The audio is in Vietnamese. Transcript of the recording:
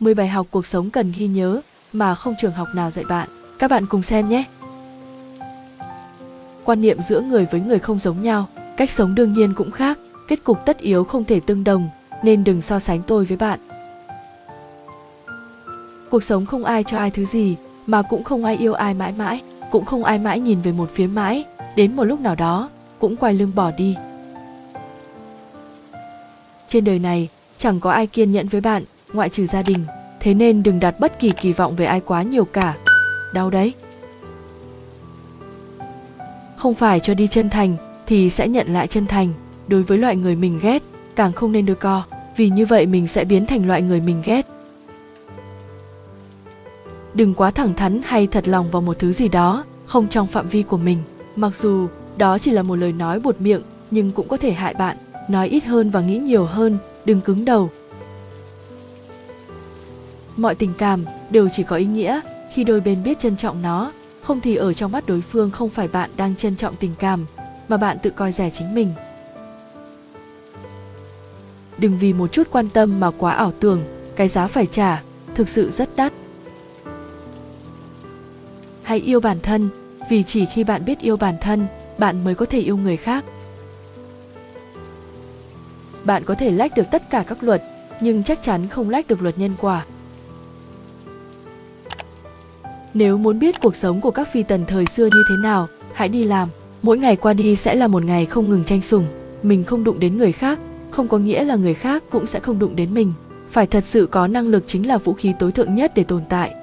10 bài học cuộc sống cần ghi nhớ mà không trường học nào dạy bạn. Các bạn cùng xem nhé. Quan niệm giữa người với người không giống nhau, cách sống đương nhiên cũng khác, kết cục tất yếu không thể tương đồng, nên đừng so sánh tôi với bạn. Cuộc sống không ai cho ai thứ gì, mà cũng không ai yêu ai mãi mãi, cũng không ai mãi nhìn về một phía mãi, đến một lúc nào đó cũng quay lưng bỏ đi. Trên đời này, chẳng có ai kiên nhẫn với bạn, ngoại trừ gia đình, thế nên đừng đặt bất kỳ kỳ vọng về ai quá nhiều cả. Đau đấy. Không phải cho đi chân thành thì sẽ nhận lại chân thành, đối với loại người mình ghét, càng không nên đưa co, vì như vậy mình sẽ biến thành loại người mình ghét. Đừng quá thẳng thắn hay thật lòng vào một thứ gì đó, không trong phạm vi của mình, mặc dù đó chỉ là một lời nói buột miệng nhưng cũng có thể hại bạn, nói ít hơn và nghĩ nhiều hơn, đừng cứng đầu. Mọi tình cảm đều chỉ có ý nghĩa khi đôi bên biết trân trọng nó, không thì ở trong mắt đối phương không phải bạn đang trân trọng tình cảm, mà bạn tự coi rẻ chính mình. Đừng vì một chút quan tâm mà quá ảo tưởng, cái giá phải trả thực sự rất đắt. Hãy yêu bản thân, vì chỉ khi bạn biết yêu bản thân, bạn mới có thể yêu người khác. Bạn có thể lách được tất cả các luật, nhưng chắc chắn không lách được luật nhân quả. Nếu muốn biết cuộc sống của các phi tần thời xưa như thế nào, hãy đi làm. Mỗi ngày qua đi sẽ là một ngày không ngừng tranh sủng. Mình không đụng đến người khác, không có nghĩa là người khác cũng sẽ không đụng đến mình. Phải thật sự có năng lực chính là vũ khí tối thượng nhất để tồn tại.